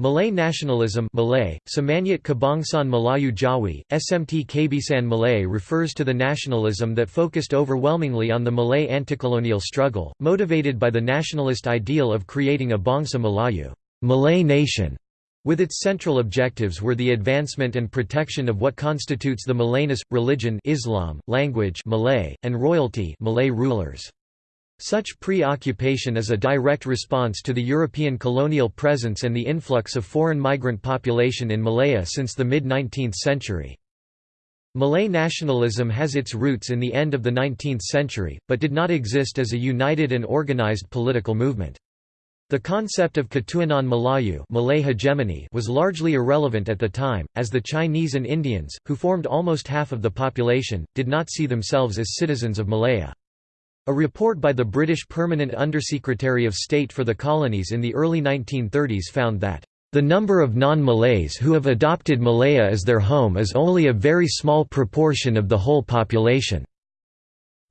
Malay nationalism Malay, Semangat Kebangsaan Melayu Jawi, SMT Kabisan Malay refers to the nationalism that focused overwhelmingly on the Malay anticolonial struggle, motivated by the nationalist ideal of creating a Bangsa Melayu Malay nation", with its central objectives were the advancement and protection of what constitutes the Malayness, religion Islam, language Malay, and royalty Malay rulers. Such preoccupation is a direct response to the European colonial presence and the influx of foreign migrant population in Malaya since the mid-19th century. Malay nationalism has its roots in the end of the 19th century, but did not exist as a united and organized political movement. The concept of Ketuanan Melayu Malay hegemony was largely irrelevant at the time, as the Chinese and Indians, who formed almost half of the population, did not see themselves as citizens of Malaya. A report by the British Permanent Undersecretary of State for the Colonies in the early 1930s found that the number of non-Malays who have adopted Malaya as their home is only a very small proportion of the whole population.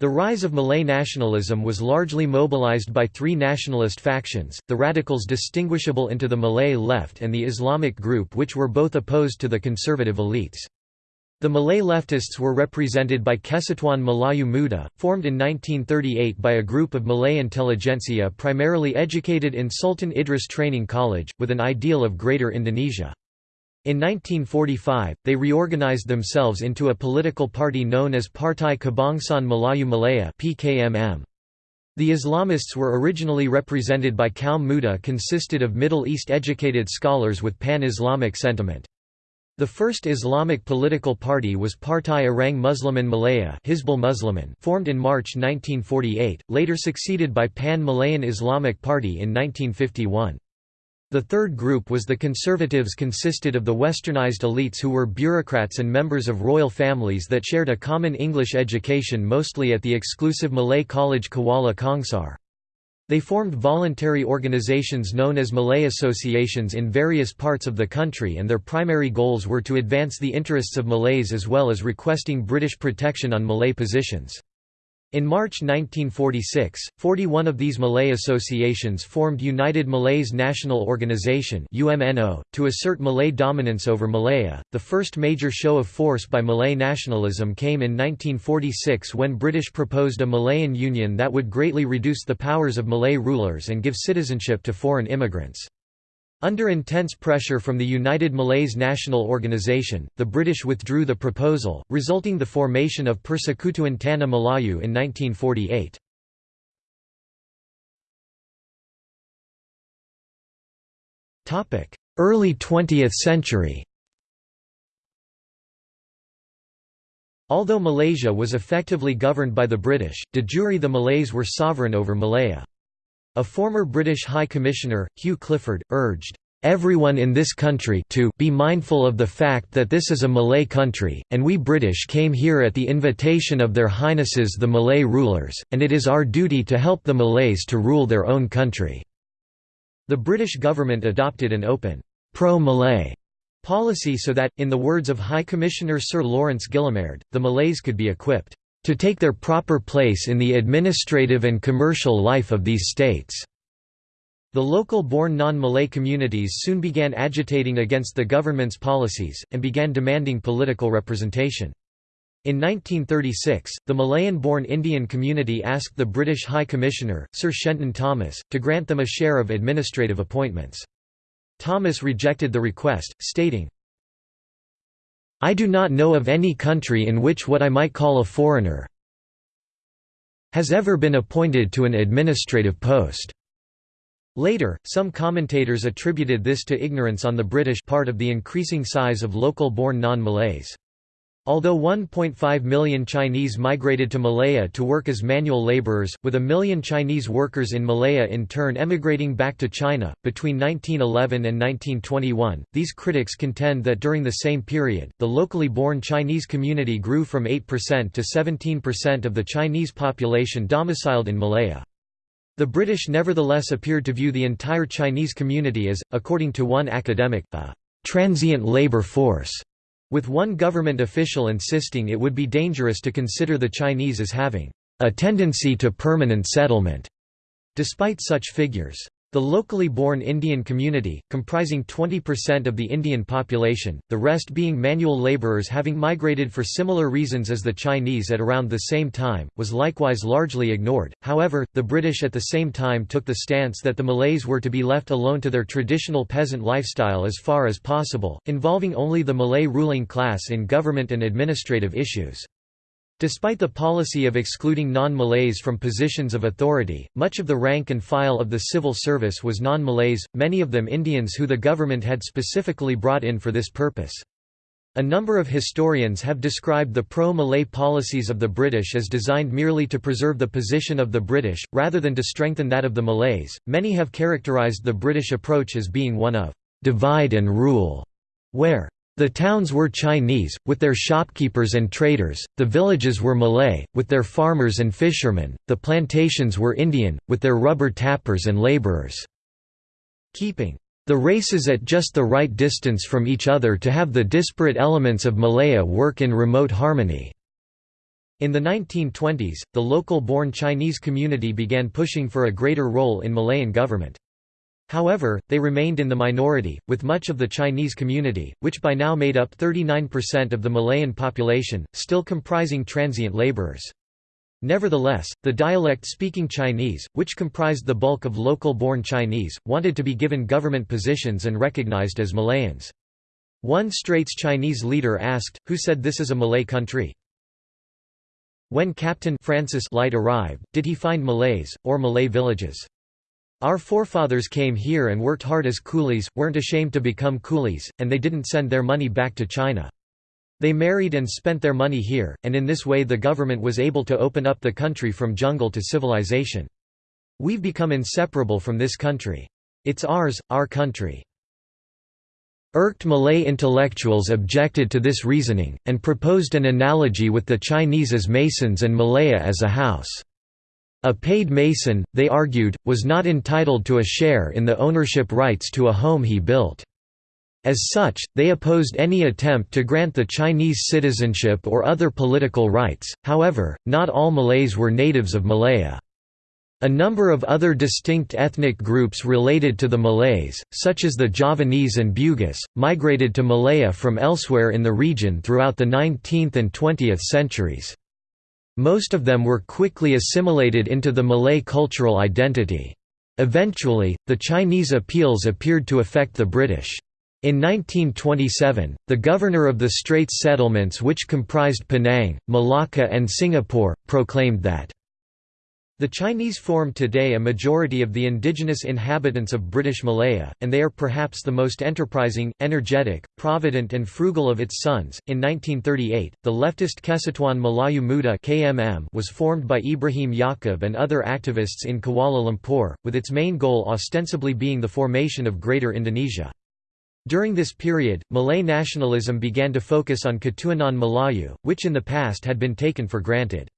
The rise of Malay nationalism was largely mobilized by three nationalist factions, the radicals distinguishable into the Malay left and the Islamic group which were both opposed to the conservative elites. The Malay leftists were represented by Kesatuan Melayu Muda, formed in 1938 by a group of Malay intelligentsia primarily educated in Sultan Idris Training College, with an ideal of Greater Indonesia. In 1945, they reorganized themselves into a political party known as Partai Kebangsaan Melayu Malaya PKMM. The Islamists were originally represented by Kaum Muda consisted of Middle East educated scholars with pan-Islamic sentiment. The first Islamic political party was Partai Orang Musliman Malaya Hizbul Muslimin formed in March 1948, later succeeded by Pan-Malayan Islamic Party in 1951. The third group was the Conservatives consisted of the westernized elites who were bureaucrats and members of royal families that shared a common English education mostly at the exclusive Malay college Kuala Kangsar. They formed voluntary organizations known as Malay associations in various parts of the country and their primary goals were to advance the interests of Malays as well as requesting British protection on Malay positions. In March 1946, 41 of these Malay associations formed United Malays National Organization to assert Malay dominance over Malaya. The first major show of force by Malay nationalism came in 1946 when British proposed a Malayan Union that would greatly reduce the powers of Malay rulers and give citizenship to foreign immigrants. Under intense pressure from the United Malays National Organization, the British withdrew the proposal, resulting the formation of Persekutuan Tanah Melayu in 1948. Early 20th century Although Malaysia was effectively governed by the British, de jure the Malays were sovereign over Malaya. A former British High Commissioner, Hugh Clifford, urged, "...everyone in this country to be mindful of the fact that this is a Malay country, and we British came here at the invitation of their Highnesses the Malay rulers, and it is our duty to help the Malays to rule their own country." The British government adopted an open, pro-Malay policy so that, in the words of High Commissioner Sir Lawrence Guillemard, the Malays could be equipped to take their proper place in the administrative and commercial life of these states." The local-born non-Malay communities soon began agitating against the government's policies, and began demanding political representation. In 1936, the Malayan-born Indian community asked the British High Commissioner, Sir Shenton Thomas, to grant them a share of administrative appointments. Thomas rejected the request, stating, I do not know of any country in which what I might call a foreigner has ever been appointed to an administrative post." Later, some commentators attributed this to ignorance on the British part of the increasing size of local-born non-Malays. Although 1.5 million Chinese migrated to Malaya to work as manual laborers, with a million Chinese workers in Malaya in turn emigrating back to China, between 1911 and 1921, these critics contend that during the same period, the locally born Chinese community grew from 8% to 17% of the Chinese population domiciled in Malaya. The British nevertheless appeared to view the entire Chinese community as, according to one academic, a transient labor force with one government official insisting it would be dangerous to consider the Chinese as having a tendency to permanent settlement. Despite such figures, The locally born Indian community, comprising 20% of the Indian population, the rest being manual labourers having migrated for similar reasons as the Chinese at around the same time, was likewise largely ignored. However, the British at the same time took the stance that the Malays were to be left alone to their traditional peasant lifestyle as far as possible, involving only the Malay ruling class in government and administrative issues. Despite the policy of excluding non-Malays from positions of authority, much of the rank and file of the civil service was non-Malays, many of them Indians who the government had specifically brought in for this purpose. A number of historians have described the pro-Malay policies of the British as designed merely to preserve the position of the British, rather than to strengthen that of the Malays. Many have characterized the British approach as being one of divide and rule, where the towns were Chinese, with their shopkeepers and traders, the villages were Malay, with their farmers and fishermen, the plantations were Indian, with their rubber tappers and labourers. Keeping the races at just the right distance from each other to have the disparate elements of Malaya work in remote harmony. In the 1920s, the local-born Chinese community began pushing for a greater role in Malayan government. However, they remained in the minority, with much of the Chinese community, which by now made up 39% of the Malayan population, still comprising transient laborers. Nevertheless, the dialect-speaking Chinese, which comprised the bulk of local-born Chinese, wanted to be given government positions and recognized as Malayans. One Straits Chinese leader asked, who said this is a Malay country? When Captain Francis Light arrived, did he find Malays, or Malay villages? Our forefathers came here and worked hard as coolies, weren't ashamed to become coolies, and they didn't send their money back to China. They married and spent their money here, and in this way the government was able to open up the country from jungle to civilization. We've become inseparable from this country. It's ours, our country. Irked Malay intellectuals objected to this reasoning, and proposed an analogy with the Chinese as masons and Malaya as a house. A paid mason, they argued, was not entitled to a share in the ownership rights to a home he built. As such, they opposed any attempt to grant the Chinese citizenship or other political rights, however, not all Malays were natives of Malaya. A number of other distinct ethnic groups related to the Malays, such as the Javanese and Bugis, migrated to Malaya from elsewhere in the region throughout the 19th and 20th centuries. Most of them were quickly assimilated into the Malay cultural identity. Eventually, the Chinese appeals appeared to affect the British. In 1927, the governor of the Straits settlements which comprised Penang, Malacca and Singapore, proclaimed that the Chinese form today a majority of the indigenous inhabitants of British Malaya, and they are perhaps the most enterprising, energetic, provident, and frugal of its sons. In 1938, the leftist Kesatuan Melayu Muda (KMM) was formed by Ibrahim Yaakob and other activists in Kuala Lumpur, with its main goal ostensibly being the formation of Greater Indonesia. During this period, Malay nationalism began to focus on Ketuanan Melayu, which in the past had been taken for granted.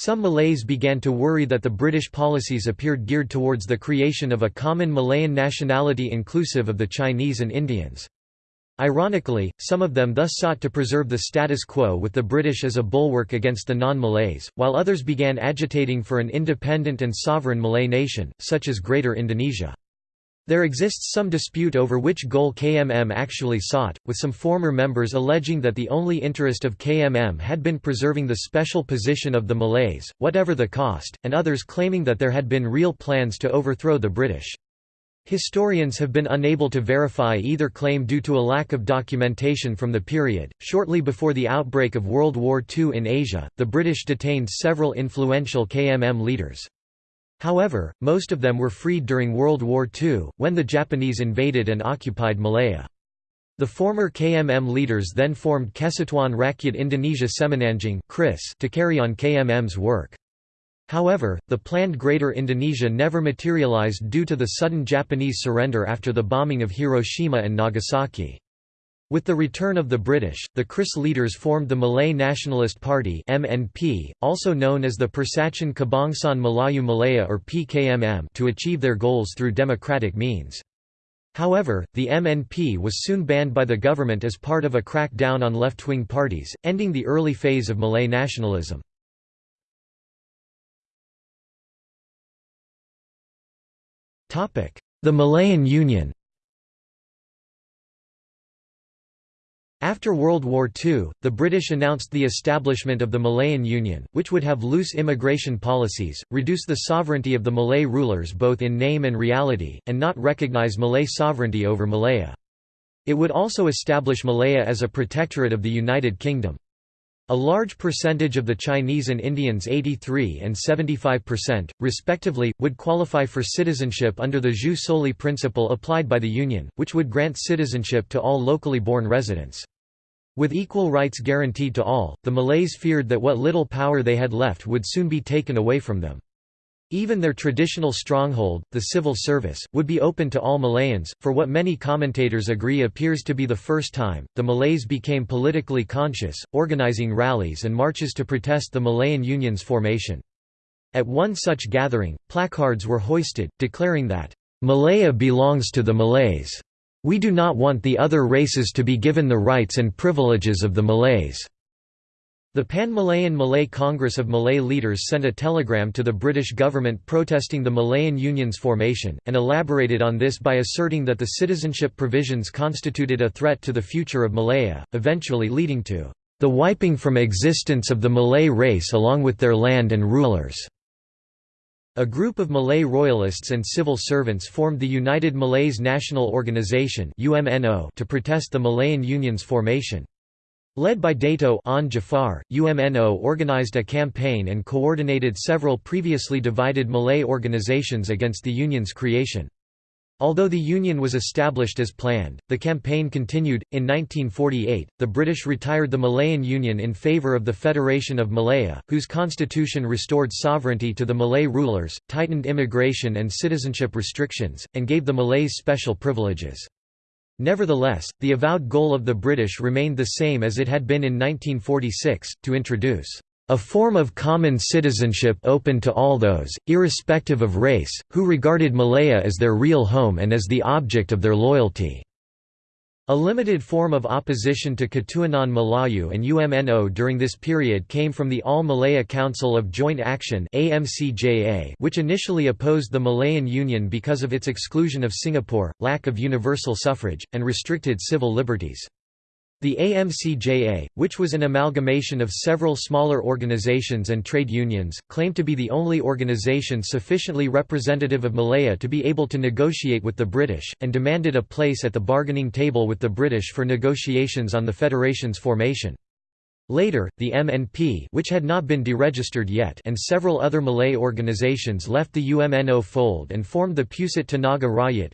Some Malays began to worry that the British policies appeared geared towards the creation of a common Malayan nationality inclusive of the Chinese and Indians. Ironically, some of them thus sought to preserve the status quo with the British as a bulwark against the non-Malays, while others began agitating for an independent and sovereign Malay nation, such as Greater Indonesia. There exists some dispute over which goal KMM actually sought, with some former members alleging that the only interest of KMM had been preserving the special position of the Malays, whatever the cost, and others claiming that there had been real plans to overthrow the British. Historians have been unable to verify either claim due to a lack of documentation from the period. Shortly before the outbreak of World War II in Asia, the British detained several influential KMM leaders. However, most of them were freed during World War II, when the Japanese invaded and occupied Malaya. The former KMM leaders then formed Kesatuan Rakyat Indonesia Semenanjung to carry on KMM's work. However, the planned Greater Indonesia never materialized due to the sudden Japanese surrender after the bombing of Hiroshima and Nagasaki. With the return of the British, the KRIS leaders formed the Malay Nationalist Party (MNP), also known as the Persatuan Kebangsaan Melayu Malaya or PKMM, to achieve their goals through democratic means. However, the MNP was soon banned by the government as part of a crackdown on left-wing parties, ending the early phase of Malay nationalism. The Malayan Union After World War II, the British announced the establishment of the Malayan Union, which would have loose immigration policies, reduce the sovereignty of the Malay rulers both in name and reality, and not recognize Malay sovereignty over Malaya. It would also establish Malaya as a protectorate of the United Kingdom. A large percentage of the Chinese and Indians 83 and 75%, respectively, would qualify for citizenship under the jus soli principle applied by the Union, which would grant citizenship to all locally born residents. With equal rights guaranteed to all, the Malays feared that what little power they had left would soon be taken away from them. Even their traditional stronghold, the civil service, would be open to all Malayans. For what many commentators agree appears to be the first time, the Malays became politically conscious, organizing rallies and marches to protest the Malayan Union's formation. At one such gathering, placards were hoisted, declaring that, Malaya belongs to the Malays. We do not want the other races to be given the rights and privileges of the Malays." The Pan-Malayan Malay Congress of Malay leaders sent a telegram to the British government protesting the Malayan Union's formation, and elaborated on this by asserting that the citizenship provisions constituted a threat to the future of Malaya, eventually leading to the wiping from existence of the Malay race along with their land and rulers. A group of Malay royalists and civil servants formed the United Malays National Organization to protest the Malayan Union's formation. Led by Dato' Onn Jaafar, UMNO organized a campaign and coordinated several previously divided Malay organizations against the Union's creation. Although the Union was established as planned, the campaign continued. In 1948, the British retired the Malayan Union in favour of the Federation of Malaya, whose constitution restored sovereignty to the Malay rulers, tightened immigration and citizenship restrictions, and gave the Malays special privileges. Nevertheless, the avowed goal of the British remained the same as it had been in 1946, to introduce a form of common citizenship open to all those, irrespective of race, who regarded Malaya as their real home and as the object of their loyalty. A limited form of opposition to Ketuanan Melayu and UMNO during this period came from the All-Malaya Council of Joint Action which initially opposed the Malayan Union because of its exclusion of Singapore, lack of universal suffrage, and restricted civil liberties. The AMCJA, which was an amalgamation of several smaller organizations and trade unions, claimed to be the only organization sufficiently representative of Malaya to be able to negotiate with the British, and demanded a place at the bargaining table with the British for negotiations on the Federation's formation. Later, the MNP which had not been deregistered yet and several other Malay organizations left the UMNO fold and formed the Pusat Tenaga Rakyat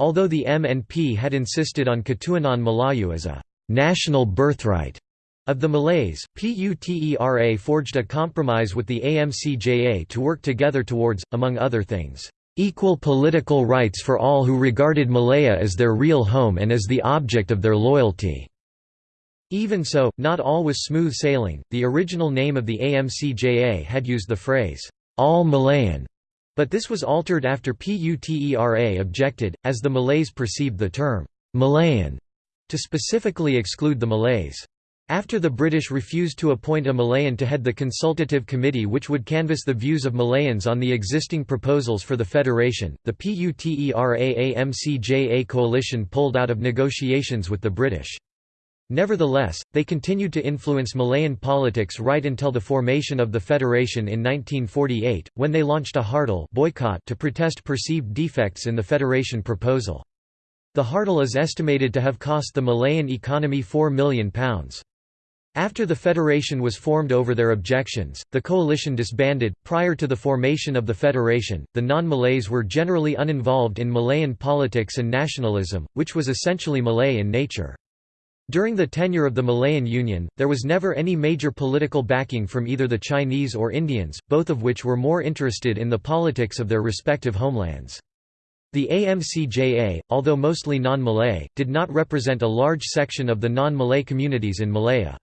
Although the MNP had insisted on Ketuanan Melayu as a «national birthright» of the Malays, PUTERA forged a compromise with the AMCJA to work together towards, among other things, "...equal political rights for all who regarded Malaya as their real home and as the object of their loyalty." Even so, not all was smooth sailing. The original name of the AMCJA had used the phrase, All Malayan, but this was altered after PUTERA objected, as the Malays perceived the term, Malayan, to specifically exclude the Malays. After the British refused to appoint a Malayan to head the consultative committee which would canvass the views of Malayans on the existing proposals for the federation, the PUTERA-AMCJA coalition pulled out of negotiations with the British. Nevertheless, they continued to influence Malayan politics right until the formation of the federation in 1948, when they launched a Hartal boycott to protest perceived defects in the federation proposal. The Hartal is estimated to have cost the Malayan economy £4 million. After the federation was formed over their objections, the coalition disbanded. Prior to the formation of the federation, the non Malays were generally uninvolved in Malayan politics and nationalism, which was essentially Malay in nature. During the tenure of the Malayan Union, there was never any major political backing from either the Chinese or Indians, both of which were more interested in the politics of their respective homelands. The AMCJA, although mostly non-Malay, did not represent a large section of the non-Malay communities in Malaya.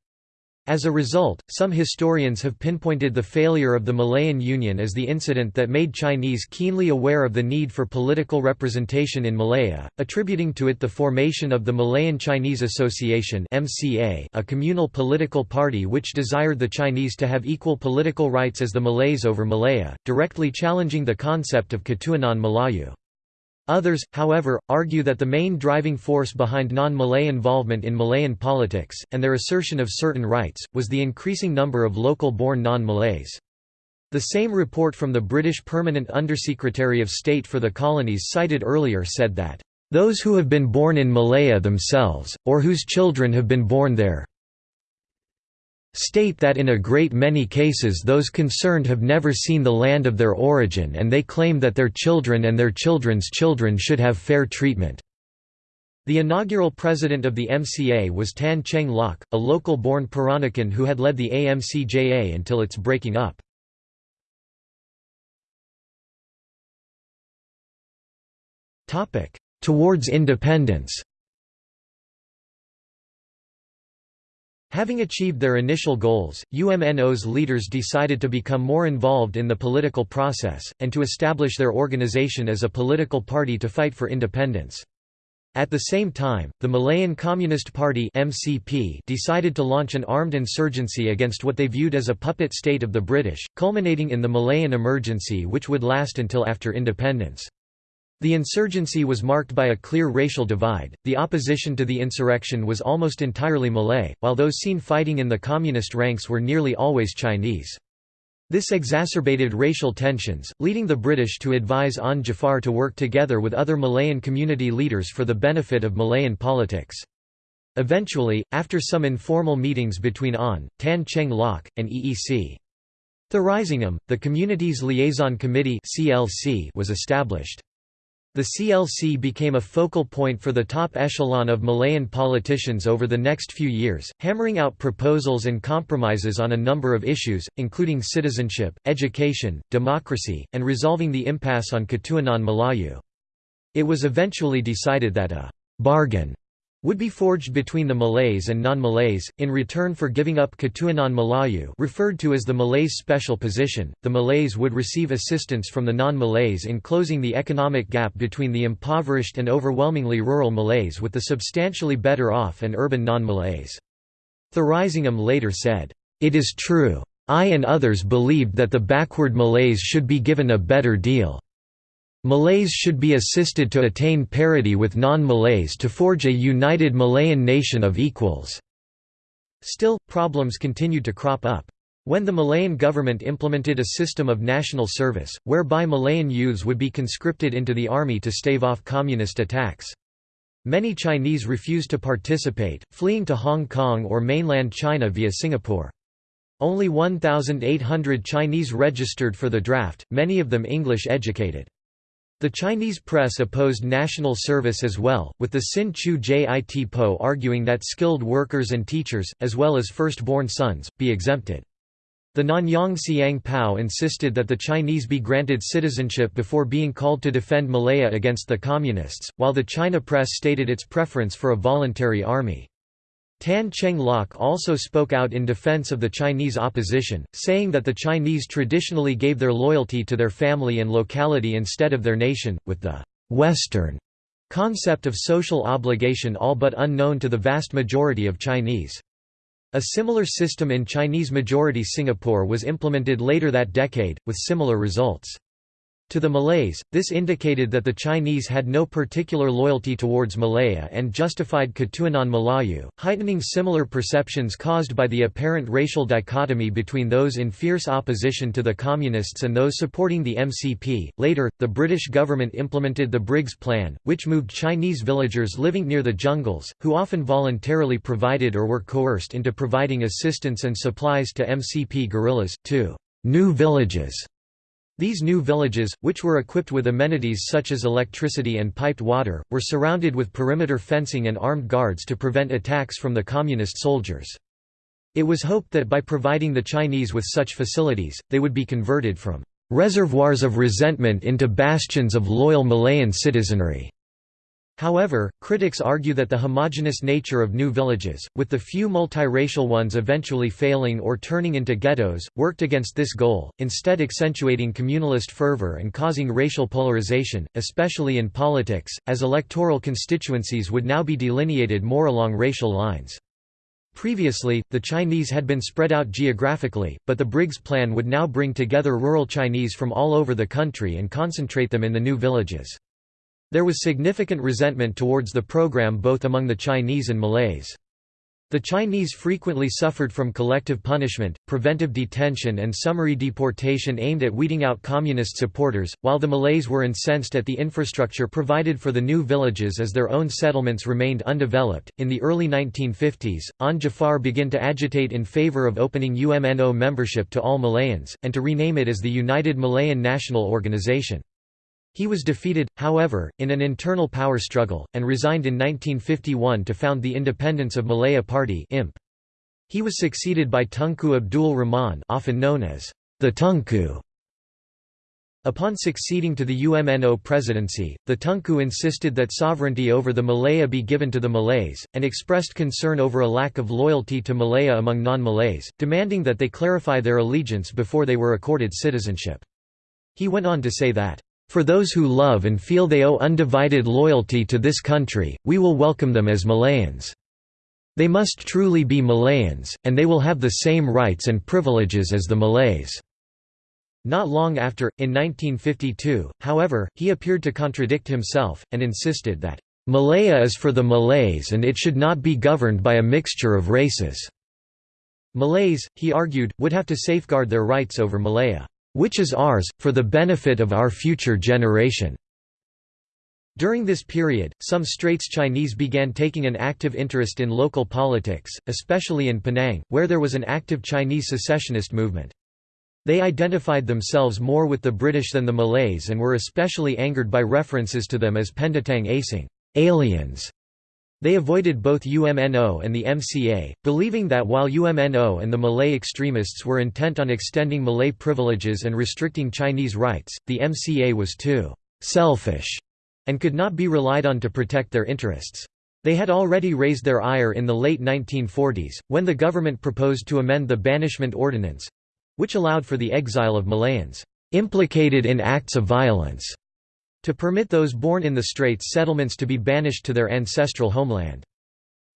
As a result, some historians have pinpointed the failure of the Malayan Union as the incident that made Chinese keenly aware of the need for political representation in Malaya, attributing to it the formation of the Malayan Chinese Association (MCA), a communal political party which desired the Chinese to have equal political rights as the Malays over Malaya, directly challenging the concept of Ketuanan Melayu. Others, however, argue that the main driving force behind non-Malay involvement in Malayan politics, and their assertion of certain rights, was the increasing number of local-born non-Malays. The same report from the British Permanent Undersecretary of State for the Colonies cited earlier said that, "...those who have been born in Malaya themselves, or whose children have been born there, state that in a great many cases those concerned have never seen the land of their origin and they claim that their children and their children's children should have fair treatment." The inaugural president of the MCA was Tan Cheng Lock, a local-born Peranakan who had led the AMCJA until its breaking up. Towards independence Having achieved their initial goals, UMNO's leaders decided to become more involved in the political process, and to establish their organization as a political party to fight for independence. At the same time, the Malayan Communist Party MCP decided to launch an armed insurgency against what they viewed as a puppet state of the British, culminating in the Malayan Emergency which would last until after independence. The insurgency was marked by a clear racial divide. The opposition to the insurrection was almost entirely Malay, while those seen fighting in the communist ranks were nearly always Chinese. This exacerbated racial tensions, leading the British to advise Onn Jaafar to work together with other Malayan community leaders for the benefit of Malayan politics. Eventually, after some informal meetings between Onn, Tan Cheng Lock, and EEC. Thuraisingham, the Communities Liaison Committee was established. The CLC became a focal point for the top echelon of Malayan politicians over the next few years, hammering out proposals and compromises on a number of issues, including citizenship, education, democracy, and resolving the impasse on Ketuanan Melayu. It was eventually decided that a «bargain» would be forged between the Malays and non-Malays, in return for giving up Ketuanan Melayu referred to as the Malays' special position, the Malays would receive assistance from the non-Malays in closing the economic gap between the impoverished and overwhelmingly rural Malays with the substantially better off and urban non-Malays. Thuraisingham later said, "...it is true. I and others believed that the backward Malays should be given a better deal." Malays should be assisted to attain parity with non-Malays to forge a united Malayan nation of equals." Still, problems continued to crop up. When the Malayan government implemented a system of national service, whereby Malayan youths would be conscripted into the army to stave off communist attacks. Many Chinese refused to participate, fleeing to Hong Kong or mainland China via Singapore. Only 1,800 Chinese registered for the draft, many of them English educated. The Chinese press opposed national service as well, with the Sin Chew Jit Poh arguing that skilled workers and teachers, as well as firstborn sons, be exempted. The Nanyang Siang Pao insisted that the Chinese be granted citizenship before being called to defend Malaya against the Communists, while the China press stated its preference for a voluntary army. Tan Cheng Lock also spoke out in defense of the Chinese opposition, saying that the Chinese traditionally gave their loyalty to their family and locality instead of their nation, with the «Western» concept of social obligation all but unknown to the vast majority of Chinese. A similar system in Chinese-majority Singapore was implemented later that decade, with similar results. To the Malays, this indicated that the Chinese had no particular loyalty towards Malaya and justified Ketuanan Melayu, heightening similar perceptions caused by the apparent racial dichotomy between those in fierce opposition to the Communists and those supporting the MCP. Later, the British government implemented the Briggs Plan, which moved Chinese villagers living near the jungles, who often voluntarily provided or were coerced into providing assistance and supplies to MCP guerrillas, to new villages these new villages, which were equipped with amenities such as electricity and piped water, were surrounded with perimeter fencing and armed guards to prevent attacks from the communist soldiers. It was hoped that by providing the Chinese with such facilities, they would be converted from reservoirs of resentment into bastions of loyal Malayan citizenry. However, critics argue that the homogeneous nature of new villages, with the few multiracial ones eventually failing or turning into ghettos, worked against this goal, instead accentuating communalist fervor and causing racial polarization, especially in politics, as electoral constituencies would now be delineated more along racial lines. Previously, the Chinese had been spread out geographically, but the Briggs Plan would now bring together rural Chinese from all over the country and concentrate them in the new villages. There was significant resentment towards the program both among the Chinese and Malays. The Chinese frequently suffered from collective punishment, preventive detention and summary deportation aimed at weeding out communist supporters, while the Malays were incensed at the infrastructure provided for the new villages as their own settlements remained undeveloped. In the early 1950s, Onn Jaafar began to agitate in favor of opening UMNO membership to all Malayans, and to rename it as the United Malayan National Organization. He was defeated, however, in an internal power struggle, and resigned in 1951 to found the Independence of Malaya Party IMP. He was succeeded by Tunku Abdul Rahman often known as the Tunku. Upon succeeding to the UMNO presidency, the Tunku insisted that sovereignty over the Malaya be given to the Malays, and expressed concern over a lack of loyalty to Malaya among non-Malays, demanding that they clarify their allegiance before they were accorded citizenship. He went on to say that, for those who love and feel they owe undivided loyalty to this country, we will welcome them as Malayans. They must truly be Malayans, and they will have the same rights and privileges as the Malays." Not long after, in 1952, however, he appeared to contradict himself, and insisted that, "...Malaya is for the Malays and it should not be governed by a mixture of races." Malays, he argued, would have to safeguard their rights over Malaya which is ours, for the benefit of our future generation." During this period, some Straits Chinese began taking an active interest in local politics, especially in Penang, where there was an active Chinese secessionist movement. They identified themselves more with the British than the Malays and were especially angered by references to them as Pendatang Asing aliens", they avoided both UMNO and the MCA, believing that while UMNO and the Malay extremists were intent on extending Malay privileges and restricting Chinese rights, the MCA was too «selfish» and could not be relied on to protect their interests. They had already raised their ire in the late 1940s, when the government proposed to amend the Banishment Ordinance—which allowed for the exile of Malayans «implicated in acts of violence» to permit those born in the Straits settlements to be banished to their ancestral homeland.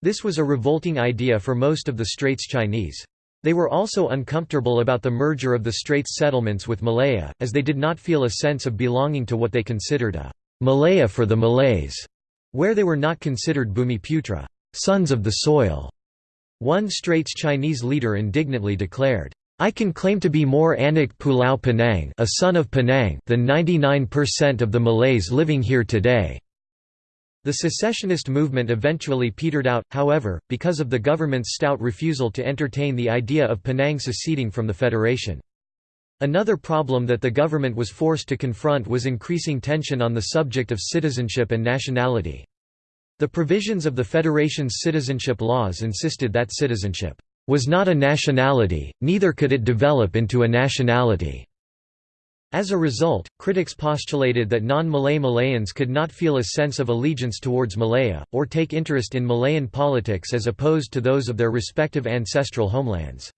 This was a revolting idea for most of the Straits Chinese. They were also uncomfortable about the merger of the Straits settlements with Malaya, as they did not feel a sense of belonging to what they considered a Malaya for the Malays, where they were not considered Bumiputra, sons of the soil. One Straits Chinese leader indignantly declared, I can claim to be more Anak Pulau Penang, a son of Penang than 99% of the Malays living here today. The secessionist movement eventually petered out, however, because of the government's stout refusal to entertain the idea of Penang seceding from the federation. Another problem that the government was forced to confront was increasing tension on the subject of citizenship and nationality. The provisions of the Federation's citizenship laws insisted that citizenship was not a nationality, neither could it develop into a nationality. As a result, critics postulated that non-Malay Malayans could not feel a sense of allegiance towards Malaya, or take interest in Malayan politics as opposed to those of their respective ancestral homelands.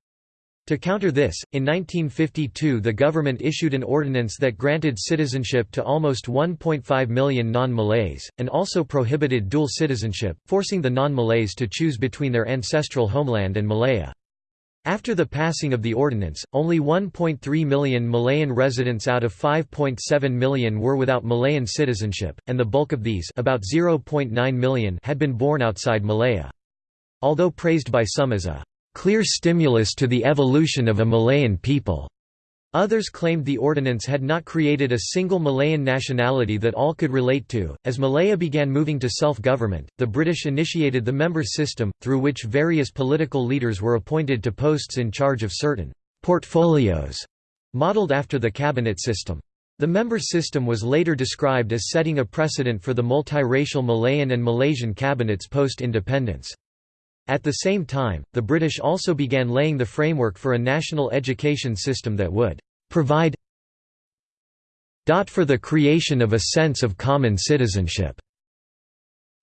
To counter this, in 1952 the government issued an ordinance that granted citizenship to almost 1.5 million non-Malays, and also prohibited dual citizenship, forcing the non-Malays to choose between their ancestral homeland and Malaya. After the passing of the ordinance, only 1.3 million Malayan residents out of 5.7 million were without Malayan citizenship, and the bulk of these about 0.9 million had been born outside Malaya. Although praised by some as a clear stimulus to the evolution of a Malayan people. Others claimed the ordinance had not created a single Malayan nationality that all could relate to. As Malaya began moving to self government, the British initiated the members system, through which various political leaders were appointed to posts in charge of certain portfolios, modelled after the cabinet system. The members system was later described as setting a precedent for the multiracial Malayan and Malaysian cabinets post independence. At the same time, the British also began laying the framework for a national education system that would provide for the creation of a sense of common citizenship.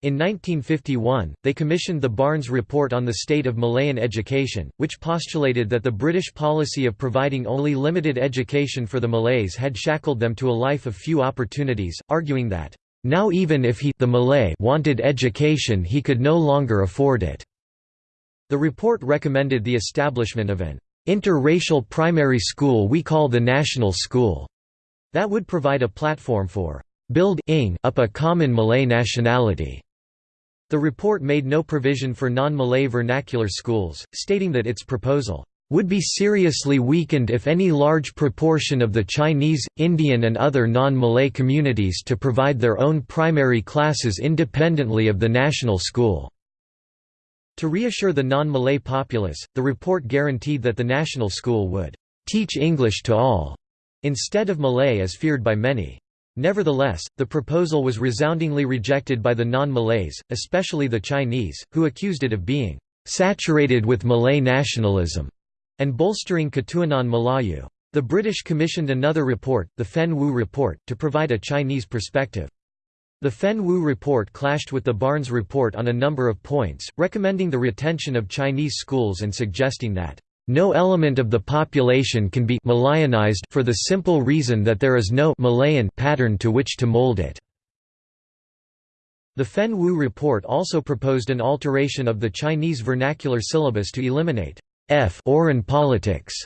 In 1951, they commissioned the Barnes Report on the State of Malayan Education, which postulated that the British policy of providing only limited education for the Malays had shackled them to a life of few opportunities, arguing that, "...now even if he the Malay wanted education he could no longer afford it." The report recommended the establishment of an interracial primary school we call the National School, that would provide a platform for building up a common Malay nationality. The report made no provision for non-Malay vernacular schools, stating that its proposal would be seriously weakened if any large proportion of the Chinese, Indian and other non-Malay communities to provide their own primary classes independently of the national school." To reassure the non-Malay populace, the report guaranteed that the national school would «teach English to all», instead of Malay as feared by many. Nevertheless, the proposal was resoundingly rejected by the non-Malays, especially the Chinese, who accused it of being "...saturated with Malay nationalism", and bolstering Ketuanan Melayu. The British commissioned another report, the Fenn-Wu Report, to provide a Chinese perspective. The Fenn-Wu report clashed with the Barnes report on a number of points, recommending the retention of Chinese schools and suggesting that no element of the population can be Malayanized for the simple reason that there is no Malayan pattern to which to mold it. The Fenn-Wu report also proposed an alteration of the Chinese vernacular syllabus to eliminate f foreign politics,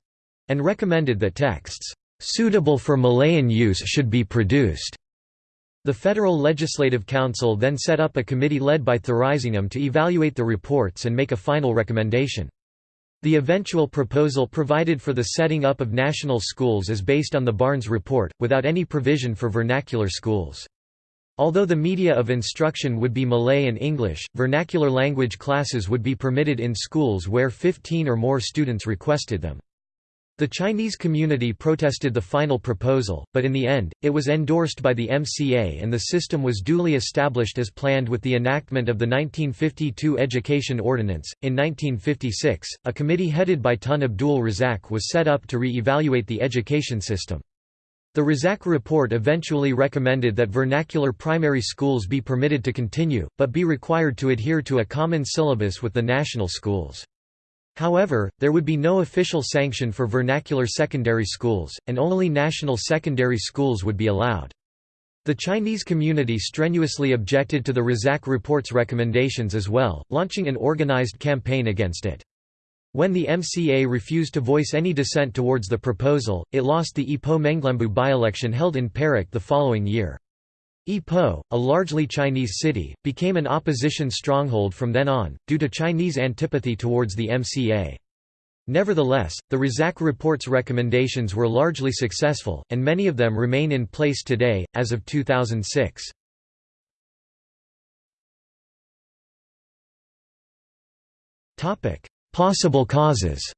and recommended that texts suitable for Malayan use should be produced. The Federal Legislative Council then set up a committee led by Thuraisingham to evaluate the reports and make a final recommendation. The eventual proposal provided for the setting up of national schools is based on the Barnes Report, without any provision for vernacular schools. Although the media of instruction would be Malay and English, vernacular language classes would be permitted in schools where 15 or more students requested them. The Chinese community protested the final proposal, but in the end, it was endorsed by the MCA and the system was duly established as planned with the enactment of the 1952 Education Ordinance. In 1956, a committee headed by Tun Abdul Razak was set up to re evaluate the education system. The Razak report eventually recommended that vernacular primary schools be permitted to continue, but be required to adhere to a common syllabus with the national schools. However, there would be no official sanction for vernacular secondary schools, and only national secondary schools would be allowed. The Chinese community strenuously objected to the Razak report's recommendations as well, launching an organized campaign against it. When the MCA refused to voice any dissent towards the proposal, it lost the Ipoh Menglembu by-election held in Perak the following year. Ipoh, a largely Chinese city, became an opposition stronghold from then on, due to Chinese antipathy towards the MCA. Nevertheless, the Razak report's recommendations were largely successful, and many of them remain in place today, as of 2006. Possible causes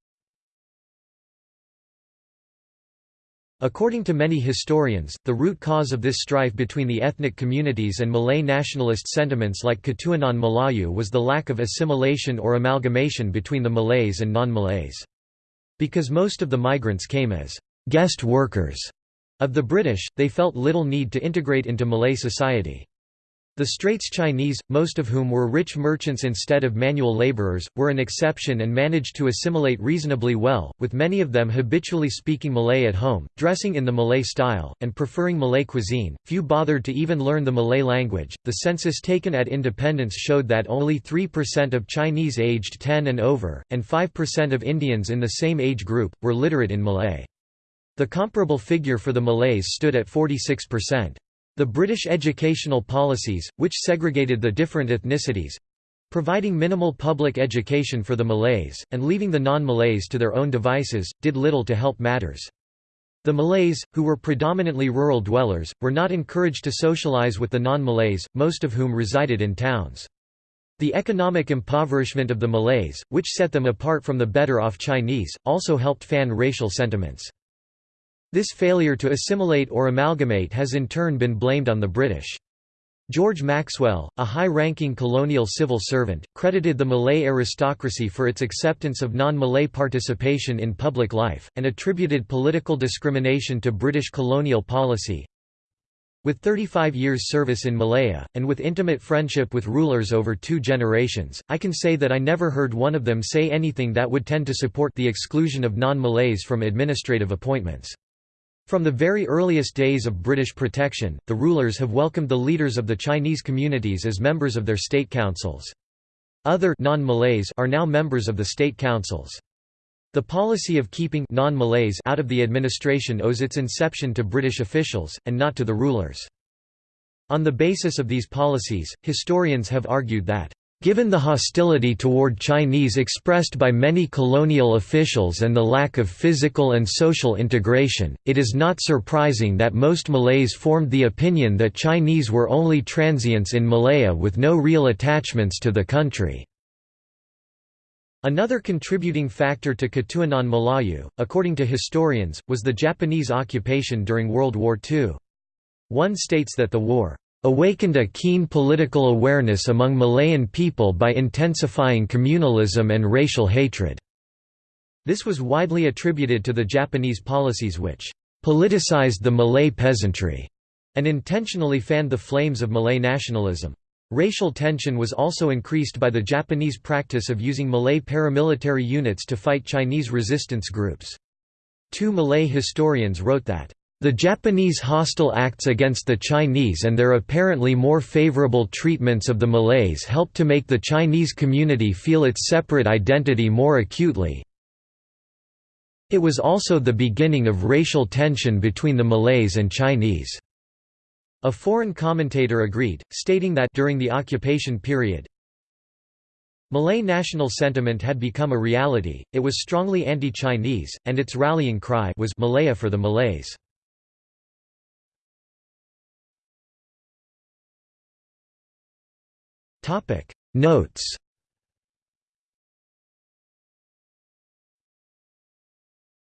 According to many historians, the root cause of this strife between the ethnic communities and Malay nationalist sentiments like Ketuanan Melayu was the lack of assimilation or amalgamation between the Malays and non-Malays. Because most of the migrants came as guest workers of the British, they felt little need to integrate into Malay society. The Straits Chinese, most of whom were rich merchants instead of manual laborers, were an exception and managed to assimilate reasonably well, with many of them habitually speaking Malay at home, dressing in the Malay style, and preferring Malay cuisine. Few bothered to even learn the Malay language. The census taken at independence showed that only 3% of Chinese aged 10 and over, and 5% of Indians in the same age group, were literate in Malay. The comparable figure for the Malays stood at 46%. The British educational policies, which segregated the different ethnicities—providing minimal public education for the Malays, and leaving the non-Malays to their own devices, did little to help matters. The Malays, who were predominantly rural dwellers, were not encouraged to socialize with the non-Malays, most of whom resided in towns. The economic impoverishment of the Malays, which set them apart from the better-off Chinese, also helped fan racial sentiments. This failure to assimilate or amalgamate has in turn been blamed on the British. George Maxwell, a high-ranking colonial civil servant, credited the Malay aristocracy for its acceptance of non-Malay participation in public life, and attributed political discrimination to British colonial policy. With 35 years service in Malaya, and with intimate friendship with rulers over two generations, I can say that I never heard one of them say anything that would tend to support the exclusion of non-Malays from administrative appointments. From the very earliest days of British protection, the rulers have welcomed the leaders of the Chinese communities as members of their state councils. Other non-Malays are now members of the state councils. The policy of keeping non-Malays out of the administration owes its inception to British officials, and not to the rulers. On the basis of these policies, historians have argued that Given the hostility toward Chinese expressed by many colonial officials and the lack of physical and social integration, it is not surprising that most Malays formed the opinion that Chinese were only transients in Malaya with no real attachments to the country. Another contributing factor to Ketuanan Melayu, according to historians, was the Japanese occupation during World War II. One states that the war awakened a keen political awareness among Malayan people by intensifying communalism and racial hatred. This was widely attributed to the Japanese policies which politicized the Malay peasantry and intentionally fanned the flames of Malay nationalism. Racial tension was also increased by the Japanese practice of using Malay paramilitary units to fight Chinese resistance groups. Two Malay historians wrote that, "...the Japanese hostile acts against the Chinese and their apparently more favorable treatments of the Malays helped to make the Chinese community feel its separate identity more acutely. It was also the beginning of racial tension between the Malays and Chinese." A foreign commentator agreed, stating that during the occupation period, Malay national sentiment had become a reality, it was strongly anti-Chinese, and its rallying cry was Malaya for the Malays. Notes